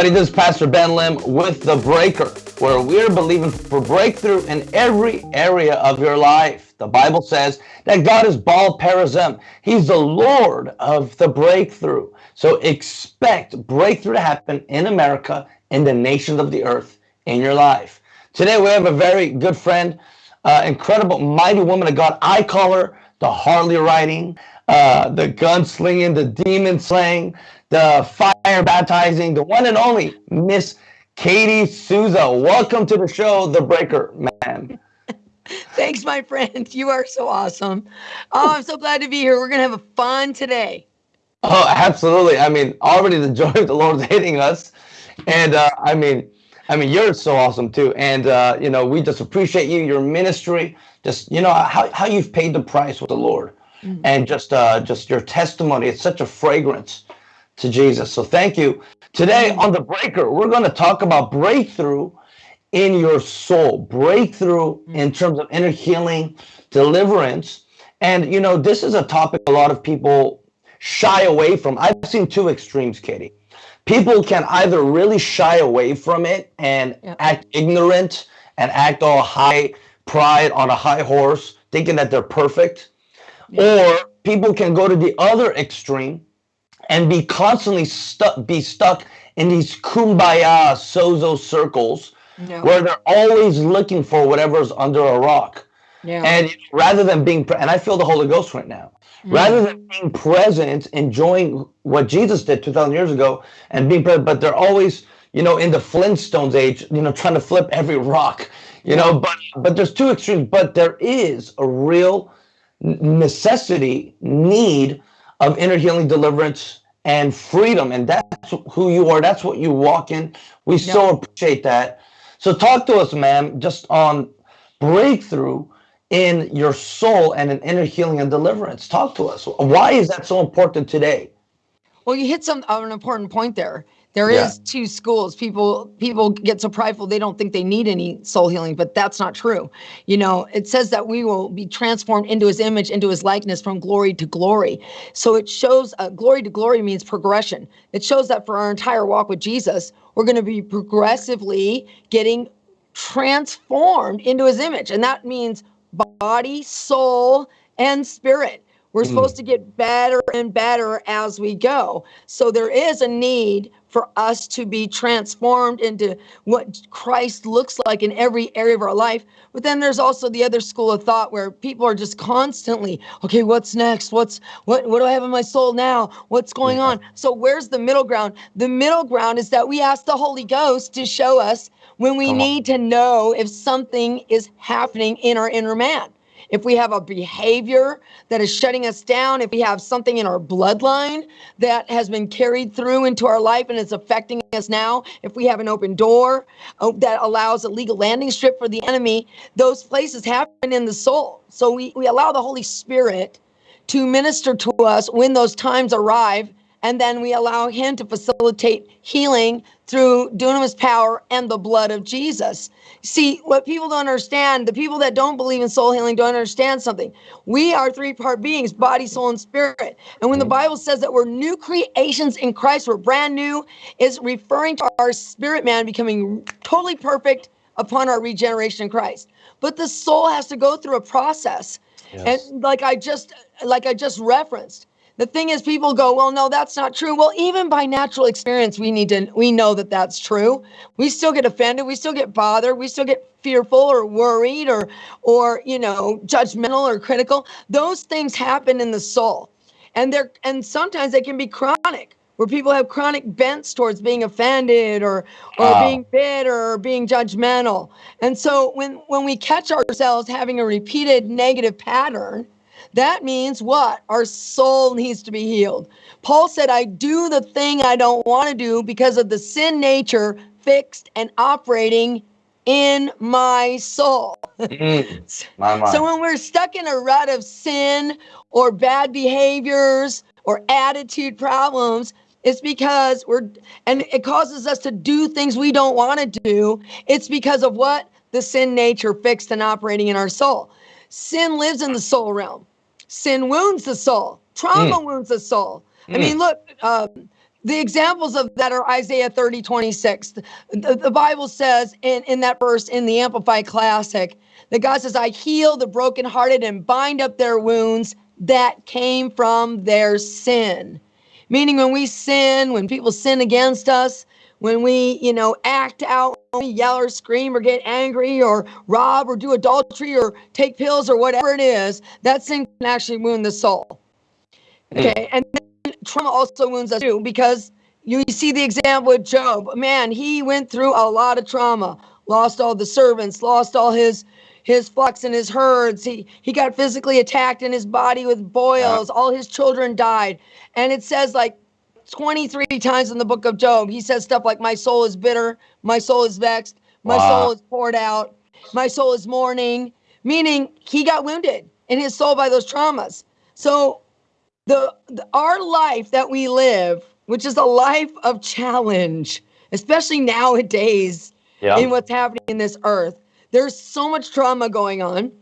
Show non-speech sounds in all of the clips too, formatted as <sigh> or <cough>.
Everybody, this is Pastor Ben Lim with The Breaker, where we're believing for breakthrough in every area of your life. The Bible says that God is Baal Perazim. He's the Lord of the breakthrough. So expect breakthrough to happen in America, in the nations of the earth, in your life. Today we have a very good friend, uh, incredible, mighty woman of God. I call her the Harley riding, uh, the gunslinging, the demon slaying, the fire baptizing, the one and only Miss Katie Souza. Welcome to the show, The Breaker, man. <laughs> Thanks, my friend. You are so awesome. Oh, I'm so glad to be here. We're going to have a fun today. Oh, absolutely. I mean, already the <laughs> joy of the Lord is hitting us. And uh, I mean, I mean, you're so awesome too. And, uh, you know, we just appreciate you, your ministry, just, you know, how, how you've paid the price with the Lord mm -hmm. and just, uh, just your testimony. It's such a fragrance to Jesus. So thank you. Today on The Breaker, we're going to talk about breakthrough in your soul, breakthrough mm. in terms of inner healing, deliverance. And, you know, this is a topic a lot of people shy away from. I've seen two extremes, Katie. People can either really shy away from it and yep. act ignorant and act all high pride on a high horse, thinking that they're perfect. Or people can go to the other extreme and be constantly stuck, be stuck in these kumbaya sozo circles no. where they're always looking for whatever's under a rock. Yeah. And rather than being, and I feel the Holy Ghost right now, mm. rather than being present, enjoying what Jesus did 2,000 years ago and being present, but they're always, you know, in the Flintstones age, you know, trying to flip every rock, you yeah. know, but, but there's two extremes, but there is a real necessity, need of inner healing deliverance and freedom. And that's who you are. That's what you walk in. We so appreciate that. So talk to us, ma'am, just on breakthrough in your soul and an inner healing and deliverance. Talk to us. Why is that so important today? Well, you hit some uh, an important point there. There yeah. is two schools. People people get so prideful they don't think they need any soul healing, but that's not true. You know, it says that we will be transformed into his image, into his likeness from glory to glory. So it shows uh, glory to glory means progression. It shows that for our entire walk with Jesus, we're going to be progressively getting transformed into his image. And that means body, soul, and spirit. We're mm. supposed to get better and better as we go. So there is a need for us to be transformed into what Christ looks like in every area of our life. But then there's also the other school of thought where people are just constantly, okay, what's next? What's what what do I have in my soul now? What's going yeah. on? So where's the middle ground? The middle ground is that we ask the Holy Ghost to show us when we need to know if something is happening in our inner man if we have a behavior that is shutting us down, if we have something in our bloodline that has been carried through into our life and is affecting us now, if we have an open door uh, that allows a legal landing strip for the enemy, those places happen in the soul. So we, we allow the Holy Spirit to minister to us when those times arrive and then we allow him to facilitate healing through dunamis power and the blood of Jesus. See, what people don't understand, the people that don't believe in soul healing don't understand something. We are three-part beings, body, soul, and spirit. And when the mm. Bible says that we're new creations in Christ, we're brand new, is referring to our spirit man becoming totally perfect upon our regeneration in Christ. But the soul has to go through a process. Yes. And like I just like I just referenced, the thing is people go well no that's not true. Well even by natural experience we need to we know that that's true. We still get offended. We still get bothered. We still get fearful or worried or or you know judgmental or critical. Those things happen in the soul. And they're and sometimes they can be chronic where people have chronic bents towards being offended or or wow. being bitter or being judgmental. And so when when we catch ourselves having a repeated negative pattern that means what? Our soul needs to be healed. Paul said, I do the thing I don't want to do because of the sin nature fixed and operating in my soul. Mm, my, my. so when we're stuck in a rut of sin or bad behaviors or attitude problems, it's because we're, and it causes us to do things we don't want to do. It's because of what? The sin nature fixed and operating in our soul. Sin lives in the soul realm sin wounds the soul. Trauma mm. wounds the soul. Mm. I mean, look, uh, the examples of that are Isaiah 30, 26. The, the, Bible says in, in that verse in the Amplified Classic that God says, I heal the brokenhearted and bind up their wounds that came from their sin. Meaning, when we sin, when people sin against us, when we, you know, act out, yell or scream or get angry or rob or do adultery or take pills or whatever it is, that sin can actually wound the soul. Hmm. Okay. And trauma also wounds us too because you see the example with Job. Man, he went through a lot of trauma, lost all the servants, lost all his his flocks and his herds. He he got physically attacked in his body with boils. Yeah. All his children died. And it says like 23 times in the book of Job, he says stuff like, My soul is bitter, my soul is vexed, my wow. soul is poured out, my soul is mourning, meaning he got wounded in his soul by those traumas. So the, the our life that we live, which is a life of challenge, especially nowadays yeah. in what's happening in this earth. There's so much trauma going on,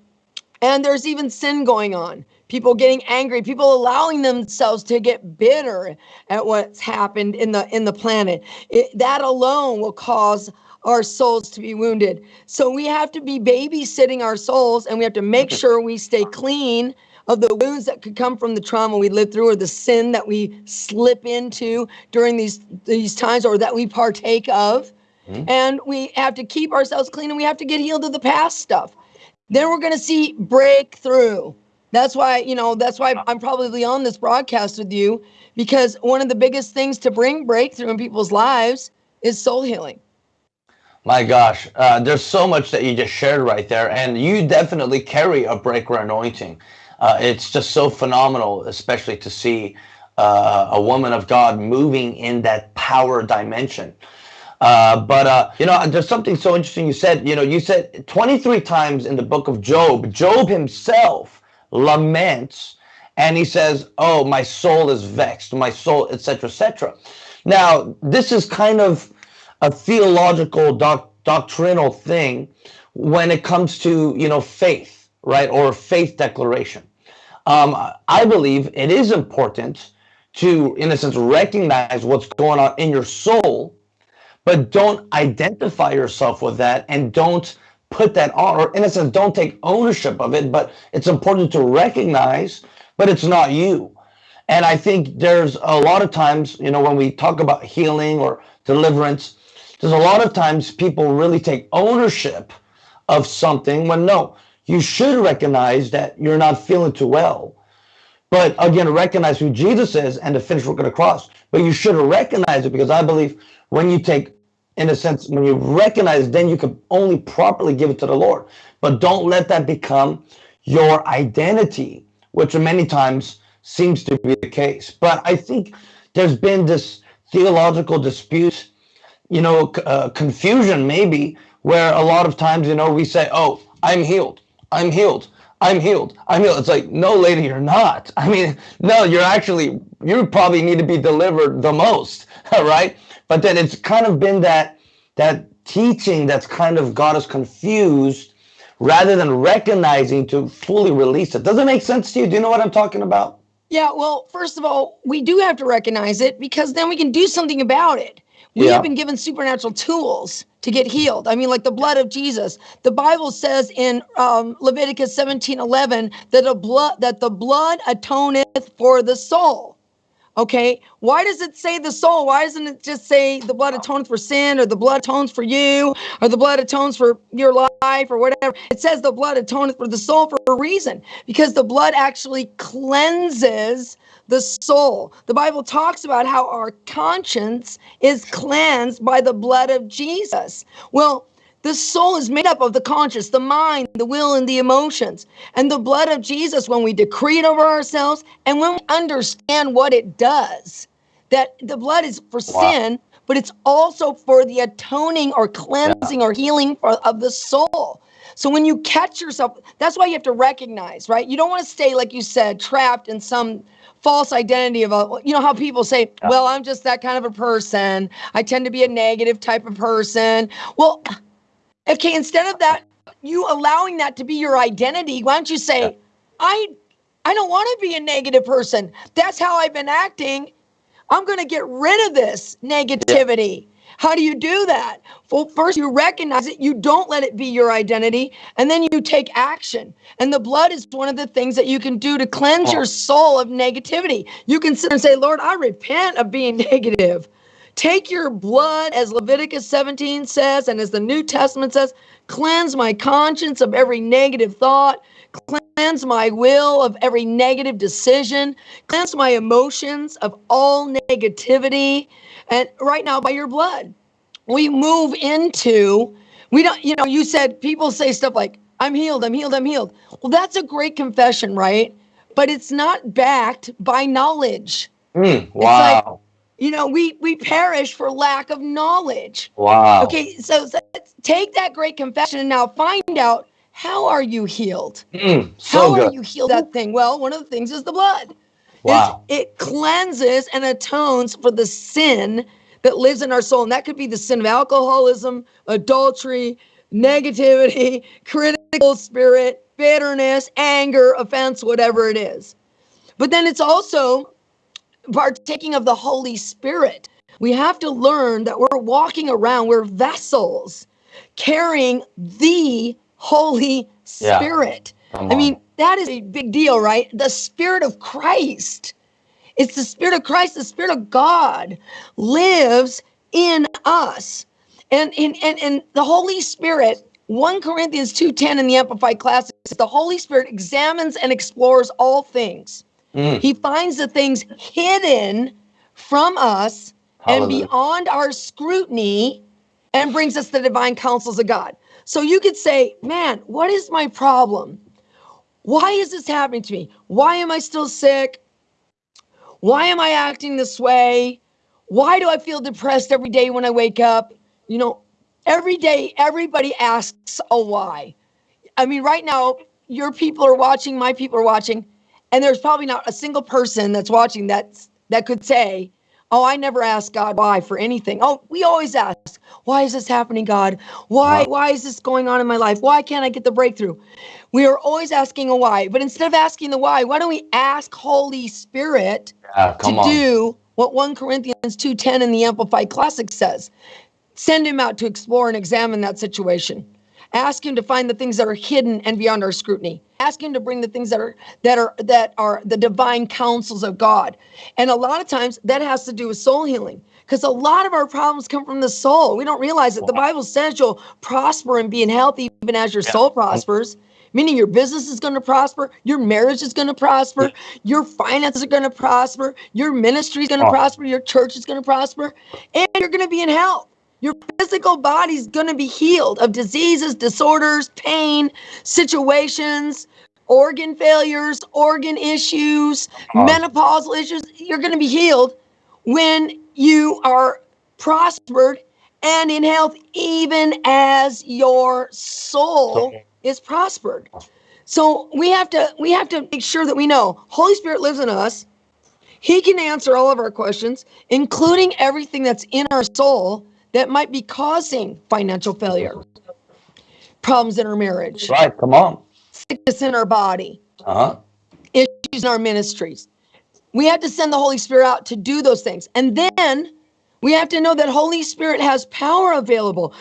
and there's even sin going on. People getting angry, people allowing themselves to get bitter at what's happened in the in the planet. It, that alone will cause our souls to be wounded. So we have to be babysitting our souls, and we have to make <laughs> sure we stay clean of the wounds that could come from the trauma we lived through or the sin that we slip into during these these times or that we partake of. Mm-hmm. And we have to keep ourselves clean and we have to get healed of the past stuff. Then we're going to see breakthrough. That's why, you know, that's why I'm probably on this broadcast with you because one of the biggest things to bring breakthrough in people's lives is soul healing. My gosh, uh, there's so much that you just shared right there, and you definitely carry a breaker anointing uh, it's just so phenomenal, especially to see uh, a woman of God moving in that power dimension. Uh, but uh, you know, there's something so interesting you said. You know, you said 23 times in the book of Job, Job himself laments, and he says, "Oh, my soul is vexed, my soul, etc., etc." Now, this is kind of a theological, doc- doctrinal thing when it comes to you know faith, right, or faith declaration um, I believe it is important to, in a sense, recognize what's going on in your soul, but don't identify yourself with that and don't put that on, or in a sense, don't take ownership of it. But it's important to recognize, but it's not you. And I think there's a lot of times, you know, when we talk about healing or deliverance, there's a lot of times people really take ownership of something when no, you should recognize that you're not feeling too well. But again, recognize who Jesus is and the finished work of the cross. But you should recognize it because I believe when you take, in a sense, when you recognize, then you can only properly give it to the Lord. But don't let that become your identity, which many times seems to be the case. But I think there's been this theological dispute, you know, uh, confusion maybe, where a lot of times, you know, we say, oh, I'm healed. I'm healed. I'm healed. I'm healed. It's like, no, lady, you're not. <laughs> I mean, no, you're actually, you probably need to be delivered the most, <laughs> right? But then it's kind of been that, that teaching that's kind of got us confused rather than recognizing to fully release it. Does it make sense to you? Do you know what I'm talking about? Yeah, well, first of all, we do have to recognize it because then we can do something about it. We yeah. have been given supernatural tools to get healed. I mean, like the blood of Jesus. The Bible says in um, Leviticus 17 11 that, a blood, that the blood atoneth for the soul. Okay, why does it say the soul? Why doesn't it just say the blood atones for sin or the blood atones for you or the blood atones for your life or whatever? It says the blood atoneth for the soul for a reason because the blood actually cleanses the soul. The Bible talks about how our conscience is cleansed by the blood of Jesus. Well, the soul is made up of the conscious, the mind, the will, and the emotions. And the blood of Jesus, when we decree it over ourselves and when we understand what it does, that the blood is for wow. sin, but it's also for the atoning or cleansing yeah. or healing for, of the soul. So when you catch yourself, that's why you have to recognize, right? You don't want to stay, like you said, trapped in some false identity of a, you know how people say well i'm just that kind of a person i tend to be a negative type of person well okay instead of that you allowing that to be your identity why don't you say yeah. i i don't want to be a negative person that's how i've been acting I'm going to get rid of this negativity. Yeah. How do you do that? Well, first you recognize it, you don't let it be your identity, and then you take action. And the blood is one of the things that you can do to cleanse oh. your soul of negativity. You can sit and say, Lord, I repent of being <laughs> negative. Take your blood, as Leviticus 17 says, and as the New Testament says, cleanse my conscience of every negative thought, cleanse my will of every negative decision, cleanse my emotions of all negativity. And right now, by your blood, we move into, we don't, you know, you said people say stuff like, I'm healed, I'm healed, I'm healed. Well, that's a great confession, right? But it's not backed by knowledge. Mm, wow you know we we perish for lack of knowledge. Wow. Okay so, so take that great confession and now find out how are you healed? Mm, so how good. are you healed? That thing well one of the things is the blood. Wow. It's, it cleanses and atones for the sin that lives in our soul and that could be the sin of alcoholism adultery negativity <laughs> critical spirit bitterness anger offense whatever it is. But then it's also partaking of the Holy Spirit. We have to learn that we're walking around, we're vessels carrying the Holy Spirit. Yeah. I mean, that is a big deal, right? The Spirit of Christ. It's the Spirit of Christ, the Spirit of God lives in us. And, and, and, and the Holy Spirit, 1 Corinthians 2.10 in the Amplified Classic, the Holy Spirit examines and explores all things Mm. He finds the things hidden from us Hallelujah. and beyond our scrutiny and brings us the divine counsels of God. So you could say, man, what is my problem? Why is this happening to me? Why am I still sick? Why am I acting this way? Why do I feel depressed every day when I wake up? You know, every day, everybody asks a why. I mean, right now, your people are watching, my people are watching and there's probably not a single person that's watching that that could say, "Oh, I never asked God why for anything." Oh, we always ask, "Why is this happening, God? Why why is this going on in my life? Why can't I get the breakthrough?" We are always asking a why, but instead of asking the why, why don't we ask Holy Spirit yeah, to on. do what 1 Corinthians 2:10 in the Amplified Classic says? Send him out to explore and examine that situation. Ask him to find the things that are hidden and beyond our scrutiny. Ask him to bring the things that are that are that are the divine counsels of God. And a lot of times that has to do with soul healing because a lot of our problems come from the soul. We don't realize it. The Bible says you'll prosper and be in health even as your soul prospers meaning your business is going to prosper, your marriage is going to prosper, your finances are going to prosper, your ministry is going to oh. prosper, your church is going to prosper, and you're going to be in health. Your physical body's going to be healed of diseases, disorders, pain, situations, organ failures, organ issues, uh, menopausal issues. You're going to be healed when you are prospered and in health, even as your soul is prospered. So we have to we have to make sure that we know Holy Spirit lives in us. He can answer all of our questions, including everything that's in our soul that might be causing financial failure, problems in our marriage. Right, come on. Sickness in our body. Uh-huh. Issues in our ministries. We have to send the Holy Spirit out to do those things. And then we have to know that Holy Spirit has power available.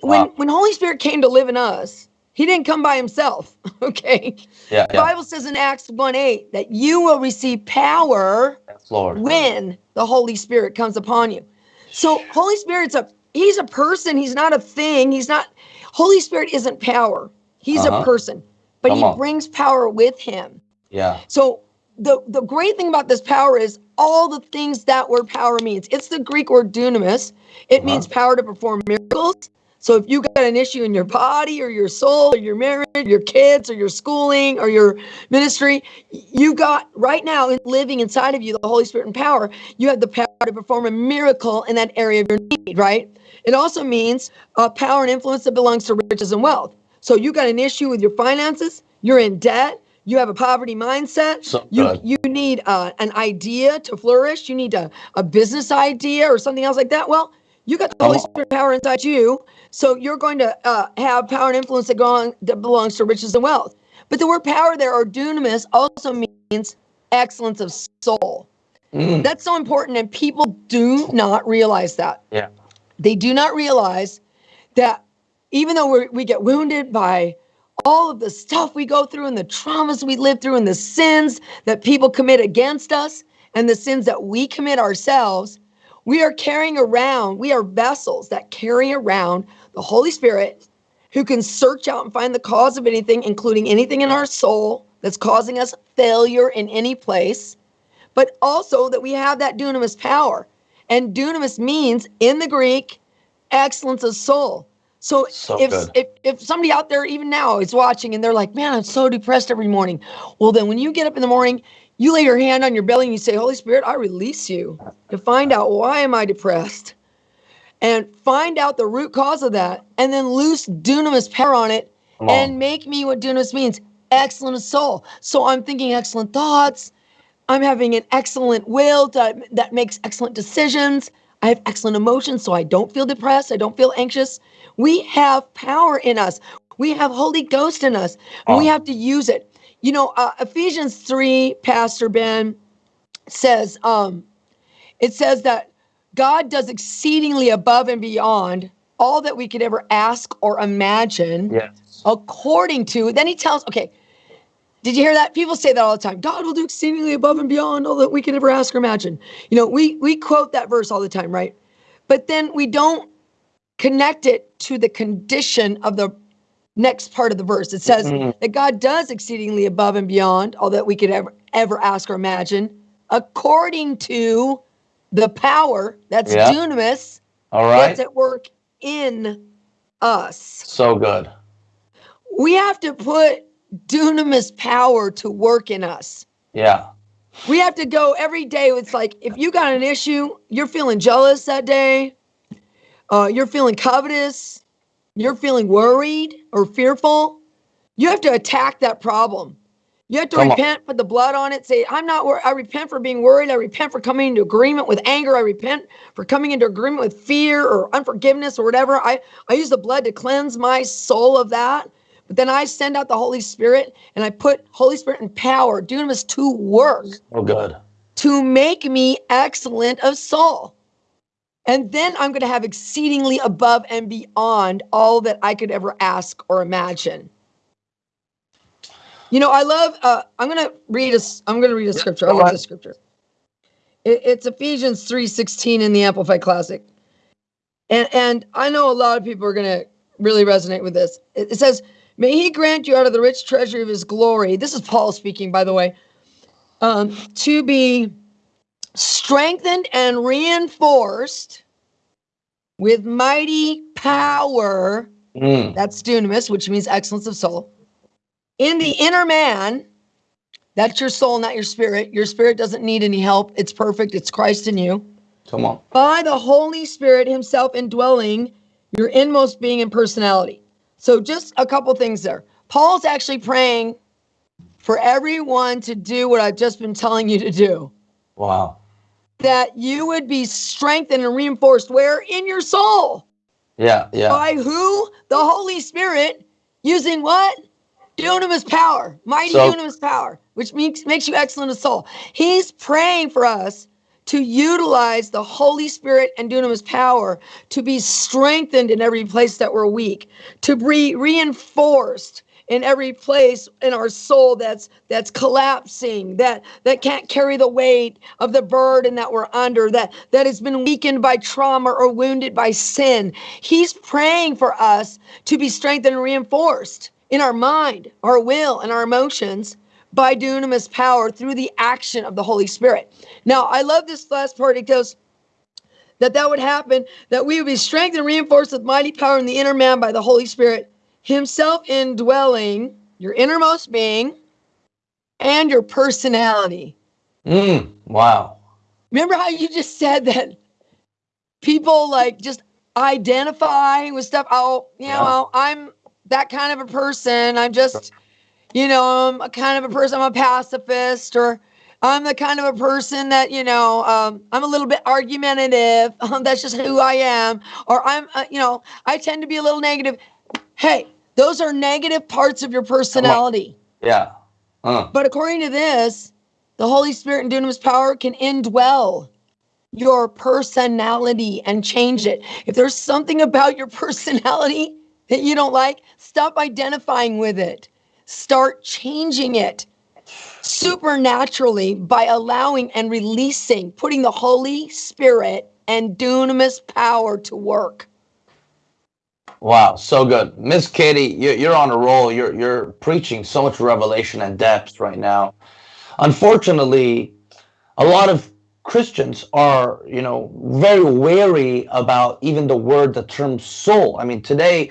When wow. when Holy Spirit came to live in us, he didn't come by himself. <laughs> Okay. Yeah. The Bible says in Acts 1 8 that you will receive power yes, Lord. when the Holy Spirit comes upon you. So Holy Spirit's a he's a person, he's not a thing. He's not Holy Spirit isn't power. He's uh-huh. a person, but Come he on. brings power with him. Yeah. So the the great thing about this power is all the things that word power means. It's the Greek word dunamis. It uh-huh. means power to perform miracles. So if you got an issue in your body or your soul or your marriage, your kids or your schooling or your ministry, you got right now living inside of you the Holy Spirit and power. You have the power to perform a miracle in that area of your need, right? It also means uh, power and influence that belongs to riches and wealth. So you got an issue with your finances, you're in debt, you have a poverty mindset. So you you need uh, an idea to flourish. You need a, a business idea or something else like that. Well, you got the Holy Spirit power inside you, so you're going to uh, have power and influence that, go on, that belongs to riches and wealth. But the word power there, or dunamis, also means excellence of soul. Mm. That's so important. And people do not realize that. Yeah. They do not realize that even though we we get wounded by all of the stuff we go through and the traumas we live through and the sins that people commit against us and the sins that we commit ourselves, we are carrying around, we are vessels that carry around the Holy Spirit who can search out and find the cause of anything, including anything in our soul that's causing us failure in any place, but also that we have that dunamis power. And dunamis means in the Greek, excellence of soul. So, so if, if if somebody out there even now is watching and they're like, "Man, I'm so depressed every morning," well, then when you get up in the morning, you lay your hand on your belly and you say, "Holy Spirit, I release you to find out why am I depressed." And find out the root cause of that and then loose dunamis power on it and make me what dunamis means. Excellent soul. So i'm thinking excellent thoughts. I'm having an excellent will that, that makes excellent decisions. I have excellent emotions so i don't feel depressed. I don't feel anxious. We have power in us. We have holy ghost in us. And oh. we have to use it. You know uh, ephesians 3 pastor ben says um it says that God does exceedingly above and beyond all that we could ever ask or imagine. Yes. According to, then he tells, okay, did you hear that? People say that all the time. God will do exceedingly above and beyond all that we could ever ask or imagine. You know, we we quote that verse all the time, right? But then we don't connect it to the condition of the next part of the verse. It says mm-hmm. that God does exceedingly above and beyond all that we could ever ever ask or imagine, according to the power that's yeah. dunamis all right. that's at work in us. So good. We have to put dunamis power to work in us. Yeah. We have to go every day it's like if you got an issue you're feeling jealous that day uh, you're feeling covetous you're feeling worried or fearful you have to attack that problem you have to Come repent, on. put the blood on it. Say, I'm not. Worried. I repent for being worried. I repent for coming into agreement with anger. I repent for coming into agreement with fear or unforgiveness or whatever. I I use the blood to cleanse my soul of that. But then I send out the Holy Spirit and I put Holy Spirit and power, dunamis to work. Oh, good. To make me excellent of soul. And then I'm going to have exceedingly above and beyond all that I could ever ask or imagine. You know, I love. Uh, I'm gonna read a. I'm gonna read a scripture. I love the scripture. It, it's Ephesians three sixteen in the Amplified Classic, and and I know a lot of people are gonna really resonate with this. It, it says, "May He grant you out of the rich treasury of His glory." This is Paul speaking, by the way. Um, to be strengthened and reinforced with mighty power. Mm. That's dunamis, which means excellence of soul in the inner man, that's your soul, not your spirit. Your spirit doesn't need any help. It's perfect. It's Christ in you. Come on. By the Holy Spirit Himself indwelling your inmost being and personality. So, just a couple things there. Paul's actually praying for everyone to do what I've just been telling you to do. Wow. That you would be strengthened and reinforced where? In your soul. Yeah, yeah. By who? The Holy Spirit using what? Dunamis power, mighty so, dunamis power, which makes makes you excellent of soul. He's praying for us to utilize the Holy Spirit and dunamis power to be strengthened in every place that we're weak, to be reinforced in every place in our soul that's that's collapsing that that can't carry the weight of the burden that we're under that that has been weakened by trauma or wounded by sin he's praying for us to be strengthened and reinforced in our mind, our will, and our emotions by dunamis power through the action of the Holy Spirit. Now, I love this last part. It goes that that would happen, that we would be strengthened and reinforced with mighty power in the inner man by the Holy Spirit, Himself indwelling your innermost being and your personality. Mm, wow. Remember how you just said that people like just identify with stuff? Oh, you yeah. know, I'm that kind of a person. I'm just, you know, I'm a kind of a person. I'm a pacifist, or I'm the kind of a person that, you know, um, I'm a little bit argumentative. <laughs> Um, that's just who I am. Or I'm, uh, you know, I tend to be a little negative. Hey, those are negative parts of your personality. Yeah. Uh. But according to this, the Holy Spirit and dunamis power can indwell your personality and change it. If there's something about your <laughs> personality that you don't like, stop identifying with it. Start changing it supernaturally by allowing and releasing, putting the Holy Spirit and dunamis power to work. Wow, so good, Miss Katie. You're on a roll. You're you're preaching so much revelation and depth right now. Unfortunately, a lot of Christians are, you know, very wary about even the word, the term soul. I mean, today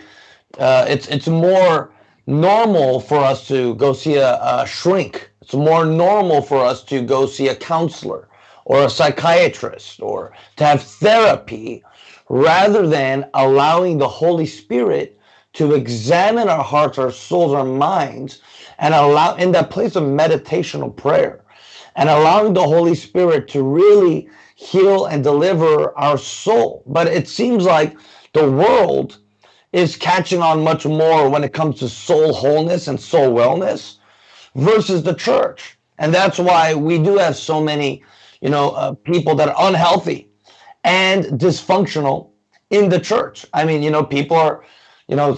uh, it's it's more normal for us to go see a, a shrink. It's more normal for us to go see a counselor or a psychiatrist or to have therapy rather than allowing the Holy Spirit to examine our hearts, our souls, our minds, and allow in that place of meditational prayer and allowing the Holy Spirit to really heal and deliver our soul. But it seems like the world is catching on much more when it comes to soul wholeness and soul wellness versus the church. And that's why we do have so many, you know, uh, people that are unhealthy and dysfunctional in the church. I mean, you know, people are, you know,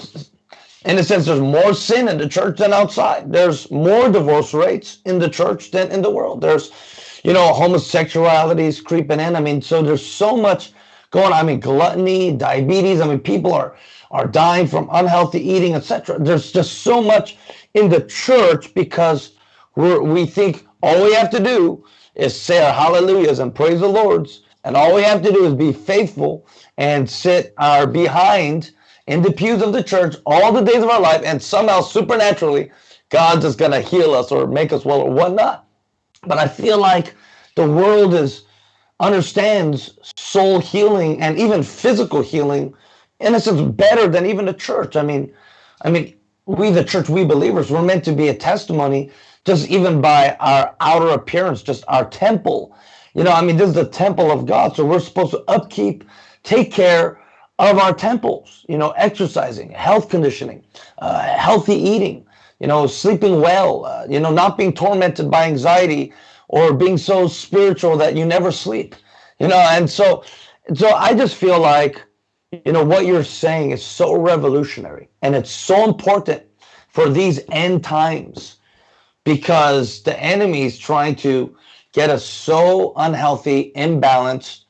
in a sense, there's more sin in the church than outside. There's more divorce rates in the church than in the world. There's, you know, homosexuality is creeping in. I mean, so there's so much going on. I mean, gluttony, diabetes. I mean, people are are dying from unhealthy eating, etc. There's just so much in the church because we're, we think all we have to do is say our hallelujahs and praise the Lord's, and all we have to do is be faithful and sit our behind in the pews of the church all the days of our life, and somehow supernaturally, God's just going to heal us or make us well or whatnot. But I feel like the world is understands soul healing and even physical healing in a sense better than even the church. I mean, I mean, we the church, we believers, we're meant to be a testimony just even by our outer appearance, just our temple. You know, I mean, this is the temple of God, so we're supposed to upkeep, take care of our temples, you know, exercising, health conditioning, uh, healthy eating, you know, sleeping well, uh, you know, not being tormented by anxiety or being so spiritual that you never sleep, you know, and so, so I just feel like, you know, what you're saying is so revolutionary and it's so important for these end times because the enemy is trying to get us so unhealthy, imbalanced,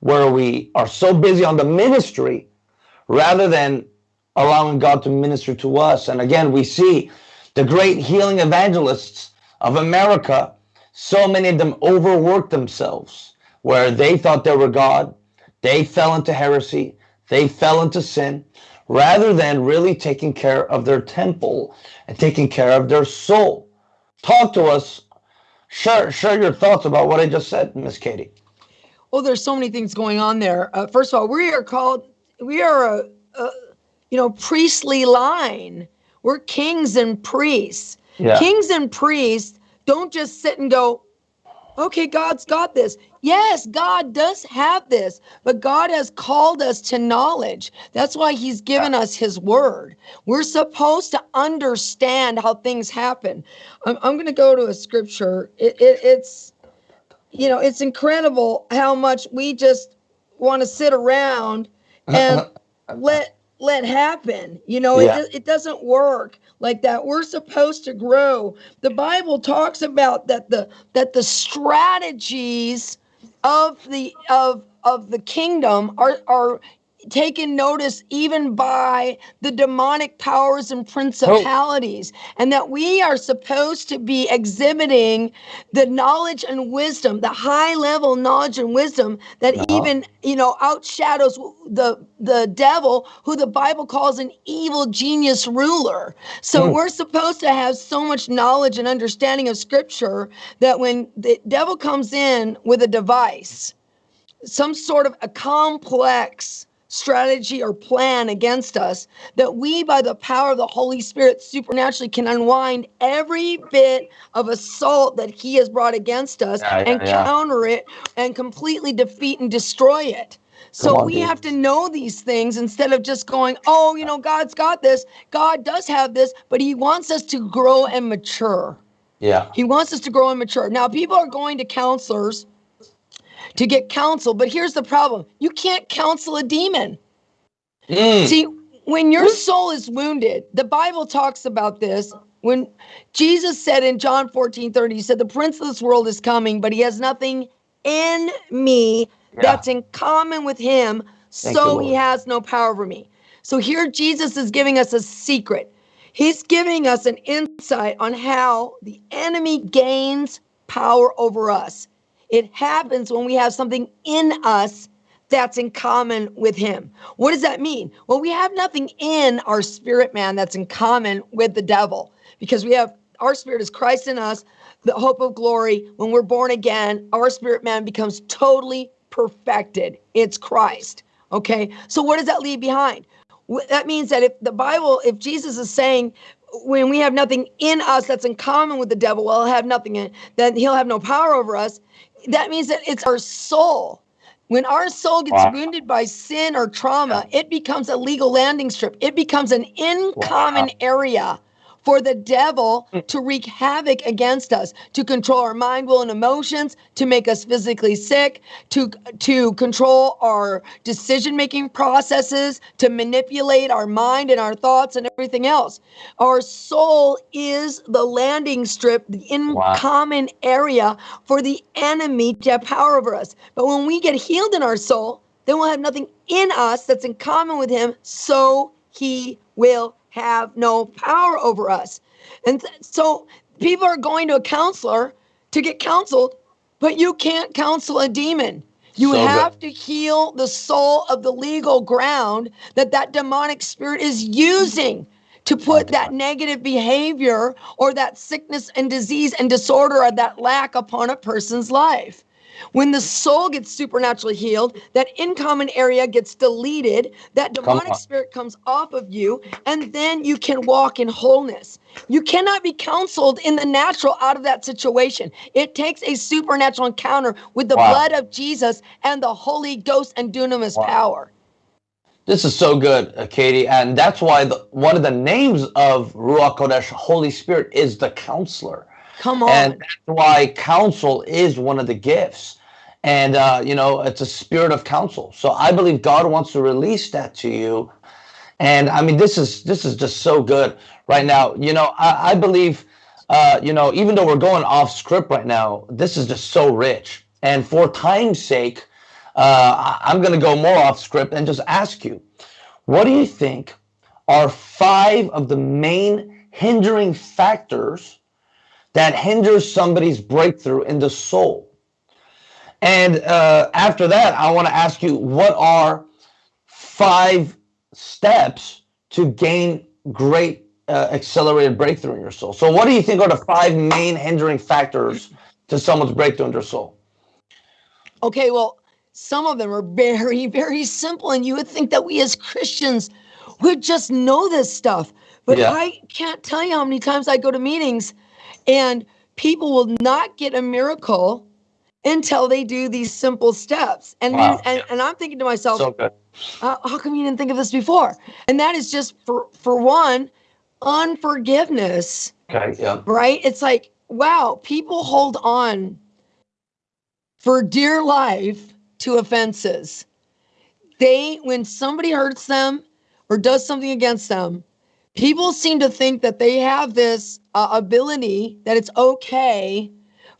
where we are so busy on the ministry rather than allowing God to minister to us. And again, we see the great healing evangelists of America, so many of them overworked themselves where they thought they were God. They fell into heresy. They fell into sin rather than really taking care of their temple and taking care of their soul. Talk to us. Share, share your thoughts about what I just said, Miss Katie. Oh, there's so many things going on there. Uh, first of all, we are called, we are a, a, you know, priestly line. We're kings and priests. Yeah. Kings and priests don't just sit and go, okay, God's got this. Yes, God does have this, but God has called us to knowledge. That's why He's given us His word. We're supposed to understand how things happen. I'm, I'm going to go to a scripture. It, it, it's you know, it's incredible how much we just want to sit around uh-huh. and let let happen. You know, yeah. it it doesn't work like that. We're supposed to grow. The Bible talks about that the that the strategies of the of of the kingdom are are taken notice even by the demonic powers and principalities, oh. and that we are supposed to be exhibiting the knowledge and wisdom, the high level knowledge and wisdom that uh-huh. even you know outshadows the the devil, who the Bible calls an evil genius ruler. So mm. we're supposed to have so much knowledge and understanding of Scripture that when the devil comes in with a device, some sort of a complex strategy or plan against us, that we, by the power of the Holy Spirit, supernaturally can unwind every bit of assault that He has brought against us yeah, and yeah. counter it and completely defeat and destroy it. So on, we dude. have to know these things instead of just going, oh, you know, God's got this. God does have this, but He wants us to grow and mature. Yeah. He wants us to grow and mature. Now, people are going to counselors to get counsel, but here's the problem you can't counsel a demon. Mm. See, when your soul is wounded, the Bible talks about this. When Jesus said in John 14 30, he said, The prince of this world is coming, but he has nothing in me yeah. that's in common with him, Thank so he has no power over me. So here Jesus is giving us a secret. He's giving us an insight on how the enemy gains power over us. It happens when we have something in us that's in common with him. What does that mean? Well, we have nothing in our spirit man that's in common with the devil because we have our spirit is Christ in us, the hope of glory. When we're born again, our spirit man becomes totally perfected. It's Christ. Okay. So what does that leave behind? That means that if the Bible, if Jesus is saying, when we have nothing in us that's in common with the devil, well, he'll have nothing in, then he'll have no power over us. That means that it's our soul. When our soul gets wow. wounded by sin or trauma, it becomes a legal landing strip. It becomes an in common wow. area for the devil mm. to wreak havoc against us, to control our mind, will, and emotions, to make us physically sick, to, to control our decision making processes, to manipulate our mind and our thoughts and everything else. Our soul is the landing strip, the in wow. common area for the enemy to have power over us. But when we get healed in our soul, then we'll have nothing in us that's in common with him, so he will have no power over us. And th- so people are going to a counselor to get counseled, but you can't counsel a demon. You so have good. to heal the soul of the legal ground that that demonic spirit is using to put that negative behavior or that sickness and disease and disorder or that lack upon a person's life. When the soul gets supernaturally healed, that in common area gets deleted, that demonic spirit comes off of you, and then you can walk in wholeness. You cannot be counseled in the natural out of that situation. It takes a supernatural encounter with the wow. blood of Jesus and the Holy Ghost and dunamis wow. power. This is so good, Katie, and that's why the, one of the names of Ruach Kodesh, Holy Spirit, is the Counselor. Come on. And that's why counsel is one of the gifts. And, uh, you know, it's a spirit of counsel. So I believe God wants to release that to you. And I mean, this is this is just so good right now. You know, I, I believe, uh, you know, even though we're going off script right now, this is just so rich. And for time's sake, uh, I'm going to go more off script and just ask you, what do you think are five of the main hindering factors that hinders somebody's breakthrough in the soul. And uh, after that, I want to ask you what are five steps to gain great uh, accelerated breakthrough in your soul? So, what do you think are the five main hindering factors to someone's breakthrough in their soul? Okay, well, some of them are very, very simple, and you would think that we as Christians would just know this stuff. But yeah. I can't tell you how many times I go to meetings and people will not get a miracle until they do these simple steps. And wow. and, and I'm thinking to myself, so uh, how come you didn't think of this before? And that is just for for one, unforgiveness. Okay, yeah. Right? It's like, wow, people hold on for dear life to offenses. They when somebody hurts them or does something against them, people seem to think that they have this uh, ability that it's okay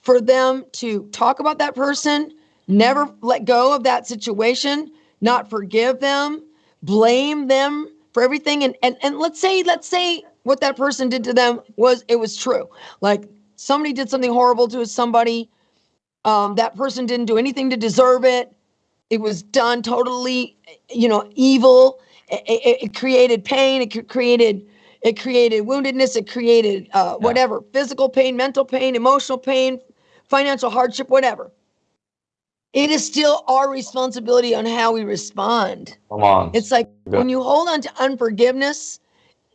for them to talk about that person, never let go of that situation, not forgive them, blame them for everything. And, and, and let's say, let's say what that person did to them was, it was true. Like somebody did something horrible to somebody. Um, that person didn't do anything to deserve it. It was done totally, you know, evil. It, it, it created pain. It created it created woundedness. It created uh, whatever physical pain, mental pain, emotional pain, financial hardship, whatever. It is still our responsibility on how we respond. Come on. It's like Good. when you hold on to unforgiveness,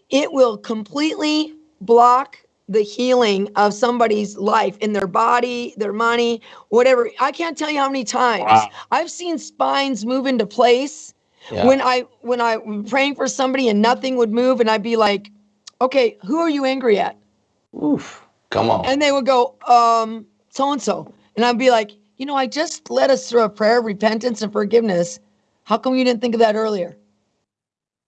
it will completely block the healing of somebody's life in their body, their money, whatever. I can't tell you how many times wow. I've seen spines move into place yeah. when I when I am praying for somebody and nothing would move, and I'd be like, okay, who are you angry at? Oof. Come on. And they would go, um, so and so. And I'd be like, you know, I just led us through a prayer of repentance and forgiveness. How come you didn't think of that earlier?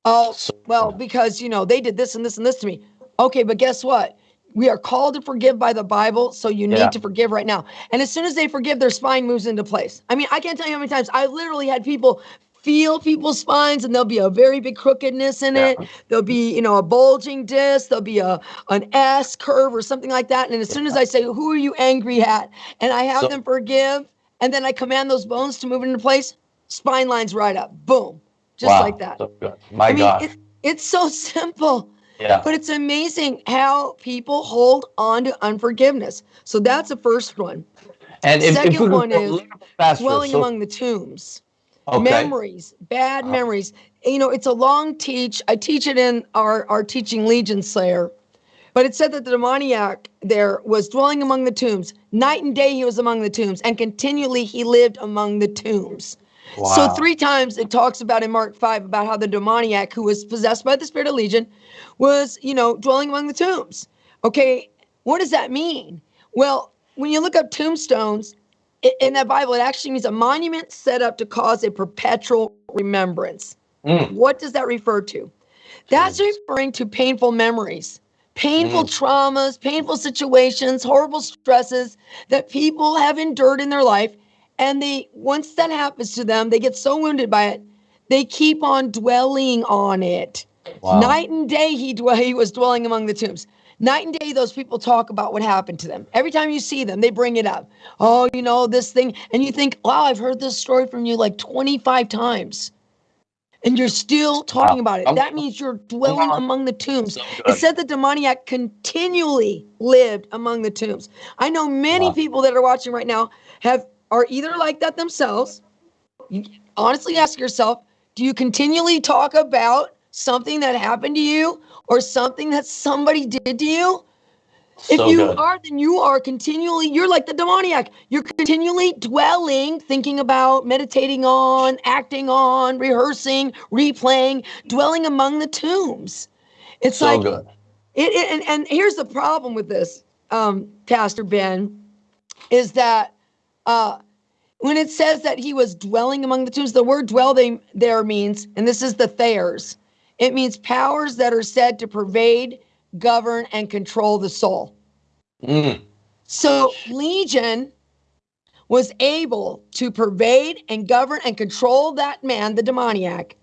Oh, well, because, you know, they did this and this and this to me. Okay, but guess what? We are called to forgive by the Bible, so you need yeah. to forgive right now. And as soon as they forgive, their spine moves into place. I mean, I can't tell you how many times I literally had people feel people's spines and there'll be a very big crookedness in it. There'll be, you know, a bulging disc, there'll be a an S curve or something like that. And as soon as I say, who are you angry at? And I have so, them forgive, and then I command those bones to move into place, spine lines right up. Boom. Just wow, like that. So. My I mean, God. It, it's so <laughs> simple. Yeah. But it's amazing how people hold on to unforgiveness. So that's the first one. And if, second if one is faster, dwelling so, among the tombs. Okay. Memories, bad uh-huh. memories. You know, it's a long teach. I teach it in our, our teaching Legion Slayer. But it said that the demoniac there was dwelling among the tombs. Night and day he was among the tombs, and continually he lived among the tombs. Wow. So three times it talks about in Mark 5 about how the demoniac who was possessed by the spirit of legion was, you know, dwelling among the tombs. Okay, what does that mean? Well, when you look up tombstones, in that Bible, it actually means a monument set up to cause a perpetual remembrance. Mm. What does that refer to? That's referring to painful memories, painful mm. traumas, painful situations, horrible stresses that people have endured in their life. And they, once that happens to them, they get so wounded by it, they keep on dwelling on it. Wow. Night and day, he, dwell, he was dwelling among the tombs. Night and day, those people talk about what happened to them. Every time you see them, they bring it up. Oh, you know, this thing. And you think, wow, I've heard this story from you like 25 times. And you're still talking about it. That means you're dwelling among the tombs. It said the demoniac continually lived among the tombs. I know many wow. people that are watching right now have are either like that themselves. You honestly ask yourself, do you continually talk about something that happened to you or something that somebody did to you, if so you good. are, then you are continually, you're like the demoniac. You're continually dwelling, thinking about, meditating on, acting on, rehearsing, replaying, dwelling among the tombs. It's so like, good. It, it, and, and here's the problem with this, um, Pastor Ben, is that uh, when it says that he was dwelling among the tombs, the word dwell there means, and this is the Thayers, it means powers that are said to pervade, govern, and control the soul. Mm. So Legion was able to pervade and govern and control that man, the demoniac,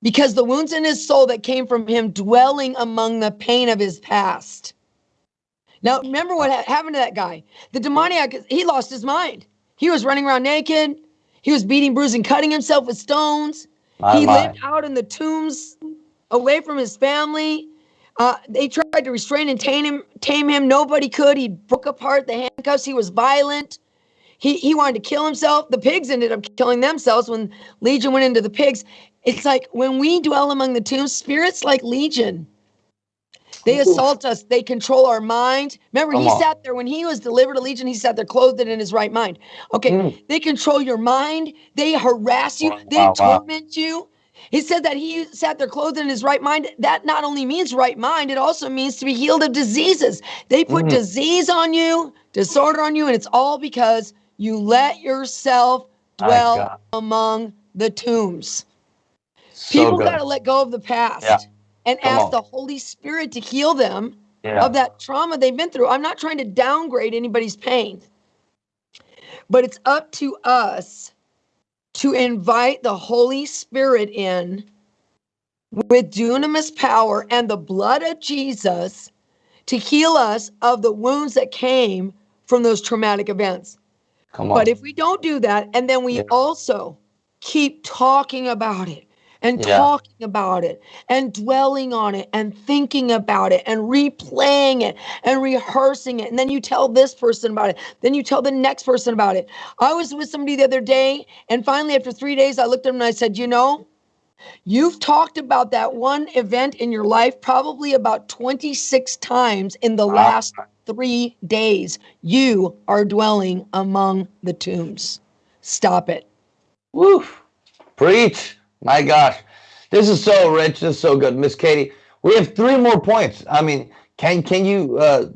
because the wounds in his soul that came from him dwelling among the pain of his past. Now, remember what happened to that guy? The demoniac, he lost his mind. He was running around naked. He was beating, bruising, cutting himself with stones. My he lived out in the tombs, away from his family. Uh, they tried to restrain and tame him. Tame him. Nobody could. He broke apart the handcuffs. He was violent. He he wanted to kill himself. The pigs ended up killing themselves when Legion went into the pigs. It's like when we dwell among the tombs, spirits like Legion. They assault us. They control our mind. Remember, Come he on. sat there when he was delivered to Legion. He sat there clothed in his right mind. Okay, mm. they control your mind. They harass you. Wow, they wow, torment wow. you. He said that he sat there clothed in his right mind. That not only means right mind, it also means to be healed of diseases. They put mm. disease on you, disorder on you, and it's all because you let yourself dwell among the tombs. So People got to let go of the past yeah. And Come ask on. the Holy Spirit to heal them yeah. of that trauma they've been through. I'm not trying to downgrade anybody's pain, but it's up to us to invite the Holy Spirit in with dunamis power and the blood of Jesus to heal us of the wounds that came from those traumatic events. Come on. But if we don't do that, and then we yeah. also keep talking about it and yeah. talking about it and dwelling on it and thinking about it and replaying it and rehearsing it. And then you tell this person about it. Then you tell the next person about it. I was with somebody the other day, and finally, after three days, I looked at him and I said, You know, You've talked about that one event in your life probably about 26 times in the last three days. You are dwelling among the tombs. Stop it. Woo! Preach. My gosh, this is so rich. This is so good, Miss Katie. We have three more points. I mean, can can you uh,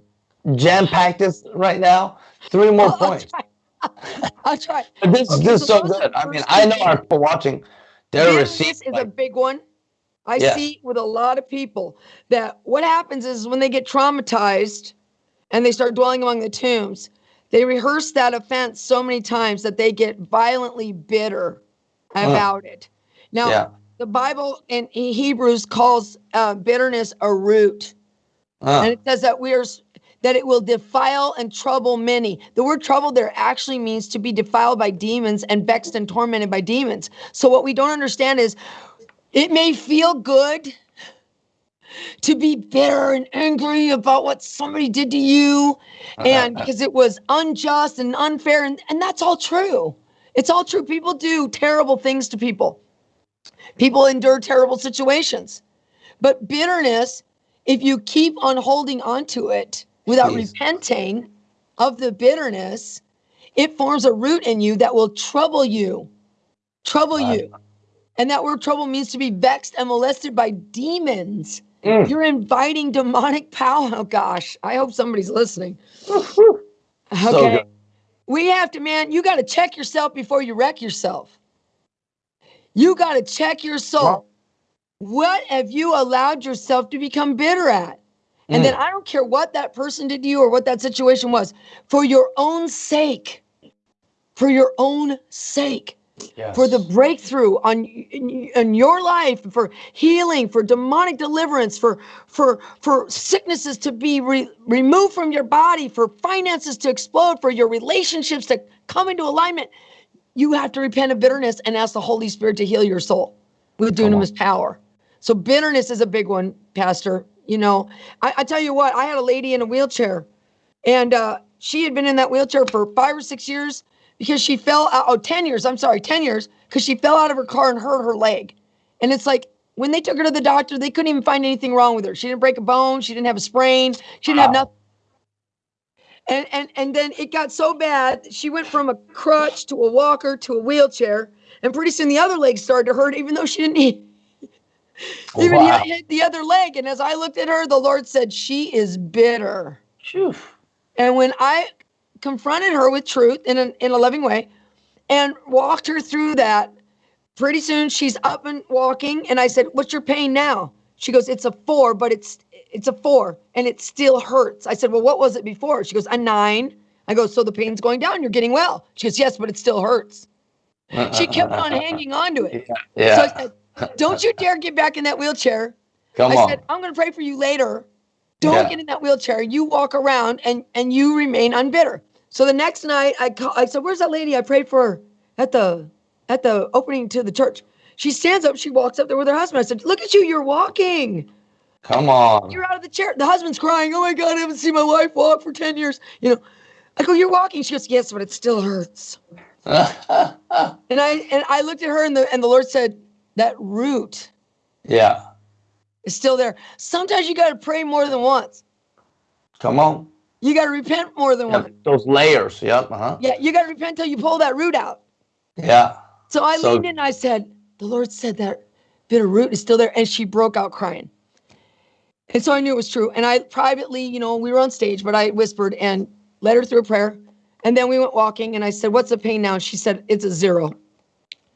jam packed this right now. Three more <laughs> I'll, points. <laughs> I'll try. I'll try. this, okay, this is so, so good. I mean, I know our people watching, they're receiving. This is like, a big one. I yeah. see with a lot of people that what happens is when they get traumatized and they start dwelling among the tombs, they rehearse that offense so many times that they get violently bitter about uh, it. Now, yeah. the Bible in Hebrews calls uh, bitterness a root. And it says that we are that it will defile and trouble many. The word trouble there actually means to be defiled by demons and vexed and tormented by demons. So what we don't understand is it may feel good to be bitter and angry about what somebody did to you and <laughs> because it was unjust and unfair and, and that's all true. It's all true. People do terrible things to people. People endure terrible situations. But bitterness, if you keep on holding on to it, without repenting of the bitterness, it forms a root in you that will trouble you. Trouble you. And that word trouble means to be vexed and molested by demons. Mm. You're inviting demonic power. Oh gosh, I hope somebody's listening. okay. So we have to, man, you got to check yourself before you wreck yourself. You got to check your soul. What have you allowed yourself to become bitter at? And mm. then I don't care what that person did to you or what that situation was, for your own sake, for your own sake, yes. for the breakthrough on in, in, your life, for healing, for demonic deliverance, for for for sicknesses to be re- removed from your body, for finances to explode, for your relationships to come into alignment. You have to repent of bitterness and ask the Holy Spirit to heal your soul with dunamis power. So bitterness is a big one, Pastor. You know, I, I tell you what, I had a lady in a wheelchair, and uh, she had been in that wheelchair for five or six years because she fell out. Oh, 10 years. I'm sorry, 10 years because she fell out of her car and hurt her leg. And it's like when they took her to the doctor, they couldn't even find anything wrong with her. She didn't break a bone. She didn't have a sprain. She didn't wow. have nothing. And, and and then it got so bad, she went from a crutch to a walker to a wheelchair. And pretty soon the other leg started to hurt, even though she didn't need <laughs> even wow. hit the other leg. And as I looked at her, the Lord said, She is bitter. Phew. And when I confronted her with truth in a, in a loving way and walked her through that, pretty soon she's up and walking. And I said, What's your pain now? She goes, It's a four, but it's it's a four and it still hurts. I said, Well, what was it before? She goes, A nine. I go, So the pain's going down. You're getting well. She goes, Yes, but it still hurts. She kept on <laughs> hanging on to it. Yeah. So I said, don't you dare get back in that wheelchair. Come I on. said, I'm going to pray for you later. Don't yeah. get in that wheelchair. You walk around and and you remain unbitter. So the next night, I call, I said, "Where's that lady I prayed for at the at the opening to the church?" She stands up. She walks up there with her husband. I said, "Look at you. You're walking. Come on. You're out of the chair." The husband's crying. Oh my God! I haven't seen my wife walk for ten years. You know. I go, "You're walking." She goes, "Yes, but it still hurts." <laughs> and I and I looked at her and the and the Lord said, that root yeah is still there sometimes you got to pray more than once come on you got to repent more than yeah, once those layers yep uh-huh. yeah you got to repent till you pull that root out yeah so i so, leaned in and i said the lord said that bitter root is still there and she broke out crying and so i knew it was true and i privately you know we were on stage but i whispered and led her through a prayer and then we went walking and i said what's the pain now and she said it's a zero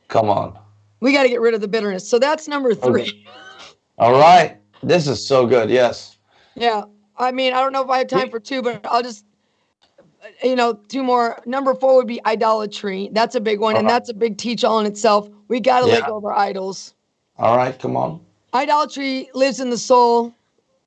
come on we got to get rid of the bitterness. So that's number three. Okay. <laughs> All right. This is so good. Yes. Yeah. I mean, I don't know if I have time for two, but I'll just, you know, two more. Number four would be idolatry. That's a big one. And that's a big teach all in itself. We got to yeah. let go of our idols. All right. Come on. Idolatry lives in the soul.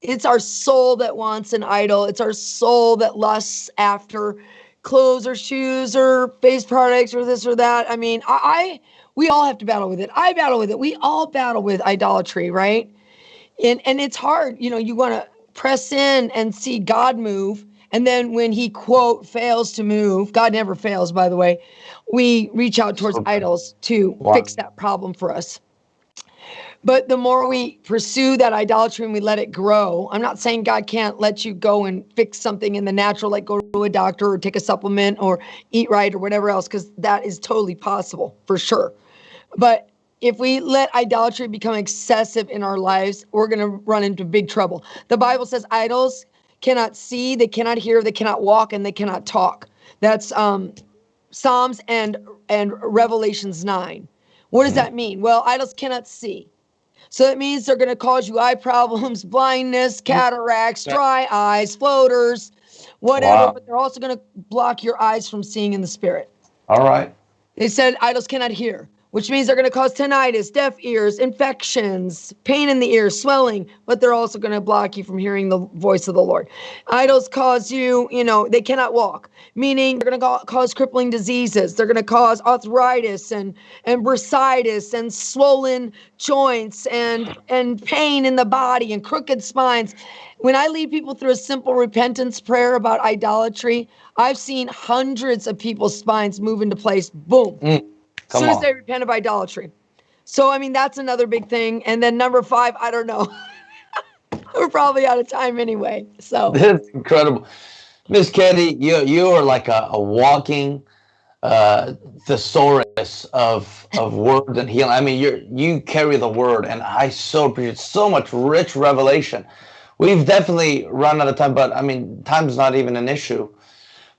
It's our soul that wants an idol. It's our soul that lusts after clothes or shoes or face products or this or that. I mean, I, I we all have to battle with it. I battle with it. We all battle with idolatry, right? And and it's hard. You know, you want to press in and see God move. And then when he quote fails to move, God never fails, by the way, we reach out towards okay. idols to wow. fix that problem for us. But the more we pursue that idolatry and we let it grow, I'm not saying God can't let you go and fix something in the natural, like go to a doctor or take a supplement or eat right or whatever else, because that is totally possible for sure. But if we let idolatry become excessive in our lives, we're going to run into big trouble. The Bible says idols cannot see, they cannot hear, they cannot walk, and they cannot talk. That's um, Psalms and and Revelations 9. What does that mean? Well, idols cannot see. So that means they're going to cause you eye problems, <laughs> blindness, cataracts, dry eyes, floaters, whatever. Wow. But they're also going to block your eyes from seeing in the spirit. All right. They said idols cannot hear which means they're going to cause tinnitus, deaf ears, infections, pain in the ears, swelling, but they're also going to block you from hearing the voice of the Lord. Idols cause you, you know, they cannot walk, meaning they're going to cause crippling diseases. They're going to cause arthritis and and bursitis and swollen joints and and pain in the body and crooked spines. When I lead people through a simple repentance prayer about idolatry, I've seen hundreds of people's spines move into place. Boom. Mm as soon as they repent of idolatry. So, I mean, that's another big thing. And then number five, I don't know. <laughs> We're probably out of time anyway. So <laughs> that's incredible. Miss Katie, you you are like a, a walking uh, thesaurus of of <laughs> words and healing. I mean, you you carry the word, and I so appreciate so much rich revelation. We've definitely run out of time, but I mean, time's not even an issue.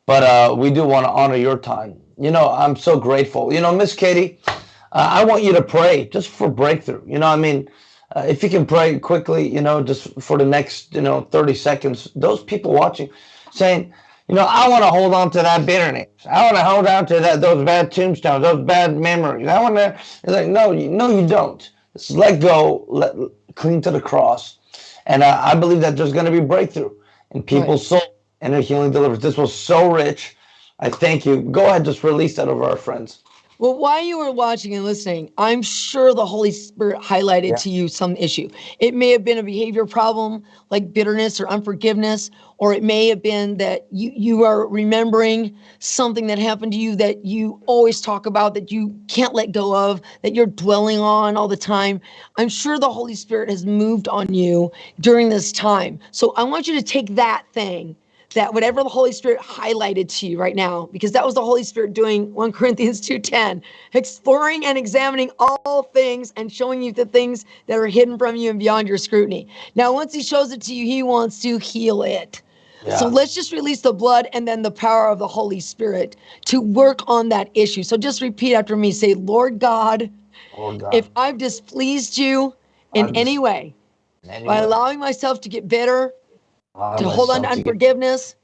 But uh, we do want to honor your time you know, I'm so grateful. You know, Miss Katie, uh, I want you to pray just for breakthrough. You know, I mean, uh, if you can pray quickly, you know, just for the next, you know, 30 seconds, those people watching saying, you know, I want to hold on to that bitterness. I want to hold on to that, those bad tombstones, those bad memories. I want to, it's like, no, you, no, you don't. Just let go, let, cling to the cross. And uh, I believe that there's going to be breakthrough in people's right. soul and their healing deliverance. This was so rich. I thank you. Go ahead, just release that over our friends. Well, while you were watching and listening, I'm sure the Holy Spirit highlighted yeah. to you some issue. It may have been a behavior problem like bitterness or unforgiveness, or it may have been that you, you are remembering something that happened to you that you always talk about, that you can't let go of, that you're dwelling on all the time. I'm sure the Holy Spirit has moved on you during this time. So I want you to take that thing that whatever the Holy Spirit highlighted to you right now, because that was the Holy Spirit doing 1 <laughs> Corinthians 2:10, exploring and examining all things and showing you the things that are hidden from you and beyond your scrutiny. Now, once he shows it to you, he wants to heal it. Yeah. So let's just release the blood and then the power of the Holy Spirit to work on that issue. So just repeat after me. Say, Lord God, Lord God if I've displeased you in I'm any way, any by way. allowing myself to get bitter, to hold on to unforgiveness,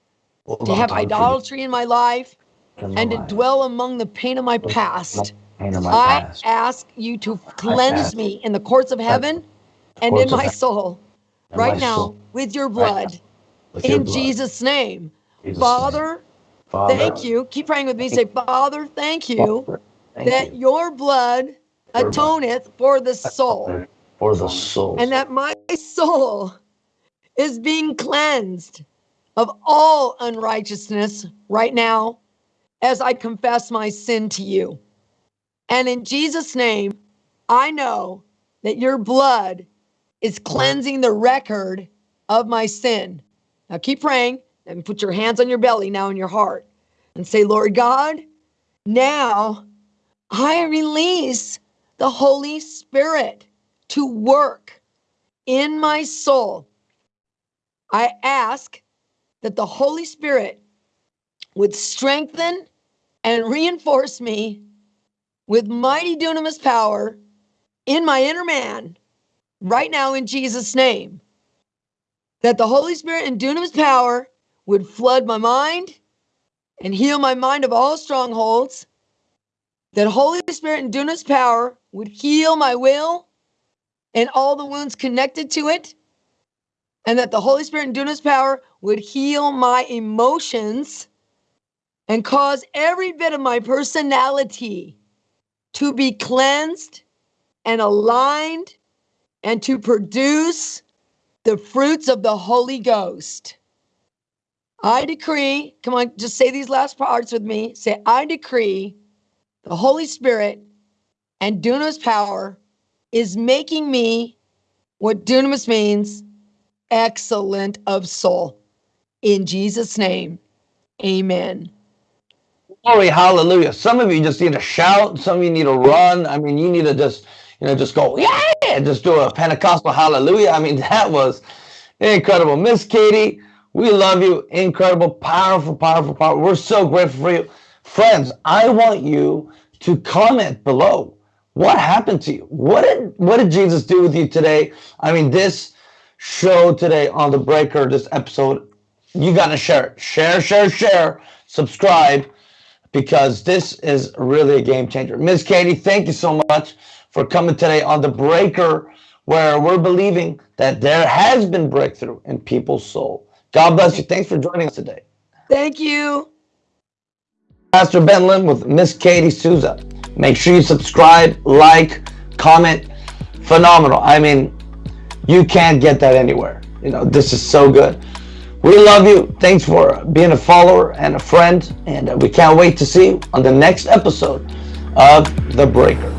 to have idolatry in my life, and to dwell among the pain of my past. I ask you to cleanse me in the courts of heaven and in my soul right now with your blood in Jesus' name. Father, thank you. Keep praying with me. Say, Father, thank you that your blood atoneth for the soul. For the soul. And that my soul is being cleansed of all unrighteousness right now as I confess my sin to you. And in Jesus' name, I know that your blood is cleansing the record of my sin. Now keep praying and put your hands on your belly now in your heart and say, Lord God, now I release the Holy Spirit to work in my soul I ask that the Holy Spirit would strengthen and reinforce me with mighty dunamis power in my inner man right now in Jesus' name. That the Holy Spirit and dunamis power would flood my mind and heal my mind of all strongholds. That Holy Spirit and dunamis power would heal my will and all the wounds connected to it and that the Holy Spirit and dunamis power would heal my emotions and cause every bit of my personality to be cleansed and aligned and to produce the fruits of the Holy Ghost. I decree, come on, just say these last parts with me. Say, I decree the Holy Spirit and dunamis power is making me what dunamis means excellent of soul. In Jesus' name, amen. Glory, hallelujah. Some of you just need to shout. Some of you need to run. I mean, you need to just, you know, just go, yeah, just do a Pentecostal hallelujah. I mean, <laughs> that was incredible. Miss Katie, We love you. Incredible, powerful, powerful, powerful. We're so grateful for you. Friends, I want you to comment below. What happened to you? What did what did Jesus do with you today? I mean, this show today on the breaker, this episode, you gotta share it. Share, share, share, subscribe, because this is really a game changer. Miss Katie, thank you so much for coming today on the breaker, where we're believing that there has been breakthrough in people's soul. God bless you. Thanks for joining us today. Thank you. Pastor Ben Lim with Miss Katie Souza. Make sure you subscribe, like, comment. Phenomenal. I mean, you can't get that anywhere. You know, this is so good. We love you. Thanks for being a follower and a friend. And uh, we can't wait to see you on the next episode of The Breaker.